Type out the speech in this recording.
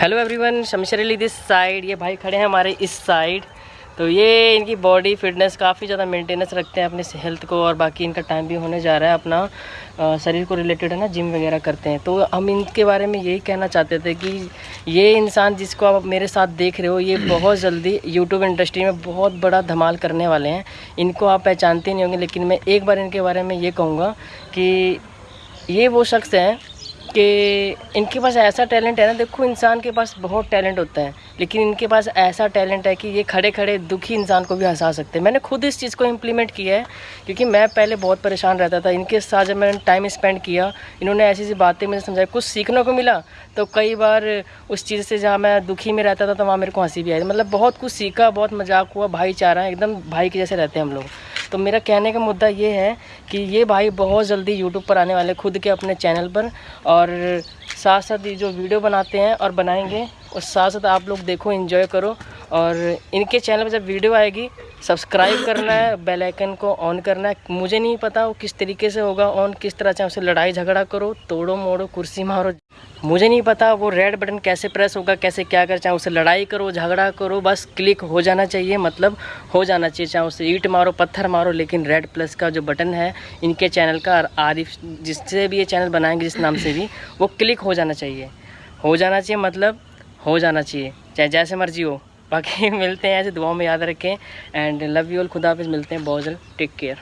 Hello everyone Shamshar Ali this side ये भाई खड़े हैं हमारे इस साइड तो ये इनकी बॉडी फिटनेस काफ़ी ज़्यादा मेंटेनेंस रखते हैं अपने हेल्थ को और बाकी इनका टाइम भी होने जा रहा है अपना आ, शरीर को रिलेटेड है ना जिम वगैरह करते हैं। तो हम इनके बारे में यही कहना चाहते थे कि ये इंसान जिसको आप मेरे साथ देख रहे हो ये बहुत जल्दी यूट्यूब इंडस्ट्री में बहुत बड़ा धमाल करने वाले हैं। इनको आप पहचानते नहीं होंगे लेकिन मैं एक बार इनके बारे में ये कहूँगा कि ये वो शख्स हैं कि इनके पास ऐसा टैलेंट है ना, देखो इंसान के पास बहुत टैलेंट होता है, लेकिन इनके पास ऐसा टैलेंट है कि ये खड़े खड़े दुखी इंसान को भी हंसा सकते हैं। मैंने खुद इस चीज़ को इम्प्लीमेंट किया है, क्योंकि मैं पहले बहुत परेशान रहता था। इनके साथ जब मैंने टाइम स्पेंड किया, इन्होंने ऐसी ऐसी बातें मुझे समझाई, कुछ सीखने को मिला तो कई बार उस चीज़ से जहाँ मैं दुखी में रहता था तो वहाँ मेरे को हँसी भी आई। मतलब बहुत कुछ सीखा, बहुत मज़ाक हुआ, भाईचारा एकदम भाई के जैसे रहते हैं हम लोग। तो मेरा कहने का मुद्दा ये है कि ये भाई बहुत जल्दी यूट्यूब पर आने वाले खुद के अपने चैनल पर। और साथ साथ ये जो वीडियो बनाते हैं और बनाएँगे और साथ साथ आप लोग देखो इन्जॉय करो। और इनके चैनल पर जब वीडियो आएगी सब्सक्राइब करना है बेल आइकन को ऑन करना है। मुझे नहीं पता वो किस तरीके से होगा ऑन किस तरह से उसे लड़ाई झगड़ा करो, तोड़ो मोड़ो, कुर्सी मारो। मुझे नहीं पता वो रेड बटन कैसे प्रेस होगा, कैसे क्या कर, चाहे उसे लड़ाई करो, झगड़ा करो, बस क्लिक हो जाना चाहिए मतलब हो जाना चाहिए। चाहे उसे ईट मारो, पत्थर मारो, लेकिन रेड प्लस का जो बटन है, इनके चैनल का आरिफ, जिससे भी ये चैनल बनाएँगे, जिस नाम से भी, वो क्लिक हो जाना चाहिए। हो जाना चाहिए मतलब हो जाना चाहिए, चाहे जैसे मर्ज़ी हो। बाकी मिलते हैं ऐसे दुआओं में याद रखें एंड लव यू ऑल खुदा मिलते हैं, बहुत जल्द टेक केयर